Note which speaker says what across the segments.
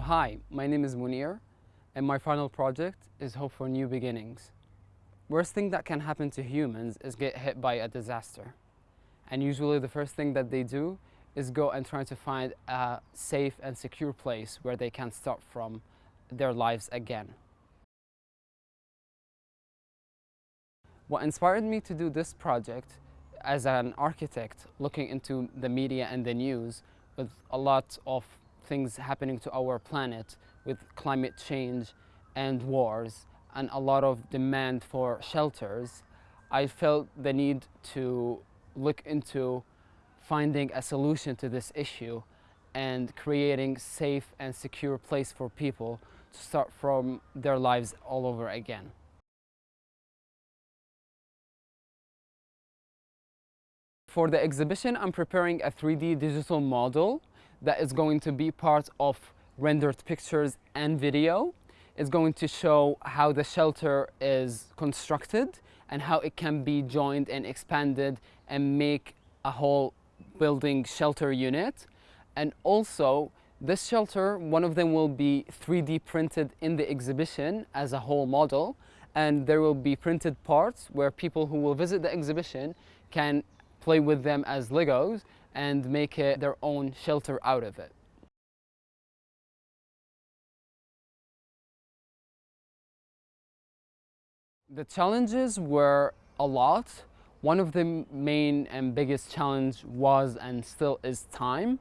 Speaker 1: Hi, my name is Munir and my final project is Hope for New Beginnings. Worst thing that can happen to humans is get hit by a disaster. And usually the first thing that they do is go and try to find a safe and secure place where they can start from their lives again. What inspired me to do this project as an architect looking into the media and the news with a lot of things happening to our planet with climate change and wars and a lot of demand for shelters, I felt the need to look into finding a solution to this issue and creating safe and secure place for people to start from their lives all over again. For the exhibition, I'm preparing a 3D digital model that is going to be part of rendered pictures and video. It's going to show how the shelter is constructed and how it can be joined and expanded and make a whole building shelter unit. And also, this shelter, one of them will be 3D printed in the exhibition as a whole model, and there will be printed parts where people who will visit the exhibition can play with them as Legos and make it their own shelter out of it. The challenges were a lot. One of the main and biggest challenge was and still is time.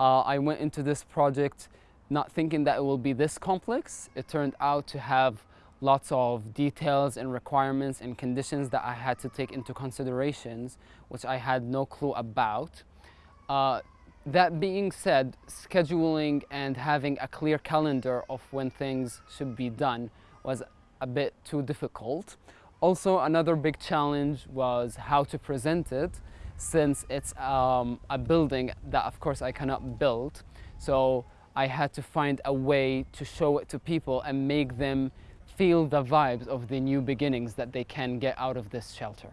Speaker 1: Uh, I went into this project not thinking that it will be this complex. It turned out to have lots of details and requirements and conditions that I had to take into considerations, which I had no clue about. Uh, that being said, scheduling and having a clear calendar of when things should be done was a bit too difficult. Also, another big challenge was how to present it since it's um, a building that of course I cannot build. So I had to find a way to show it to people and make them feel the vibes of the new beginnings that they can get out of this shelter.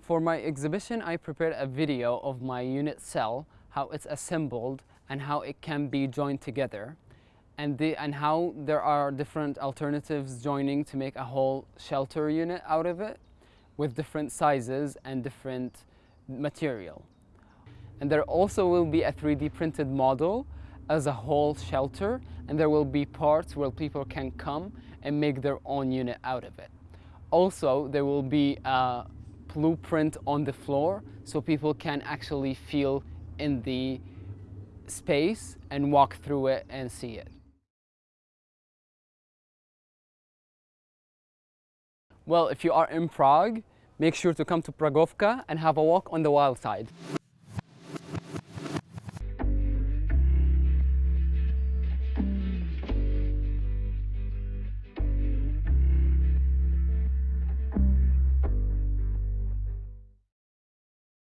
Speaker 1: For my exhibition, I prepared a video of my unit cell, how it's assembled and how it can be joined together and, the, and how there are different alternatives joining to make a whole shelter unit out of it with different sizes and different material. And there also will be a 3D printed model as a whole shelter and there will be parts where people can come and make their own unit out of it. Also, there will be a blueprint on the floor so people can actually feel in the space and walk through it and see it. Well, if you are in Prague, make sure to come to Pragovka and have a walk on the wild side.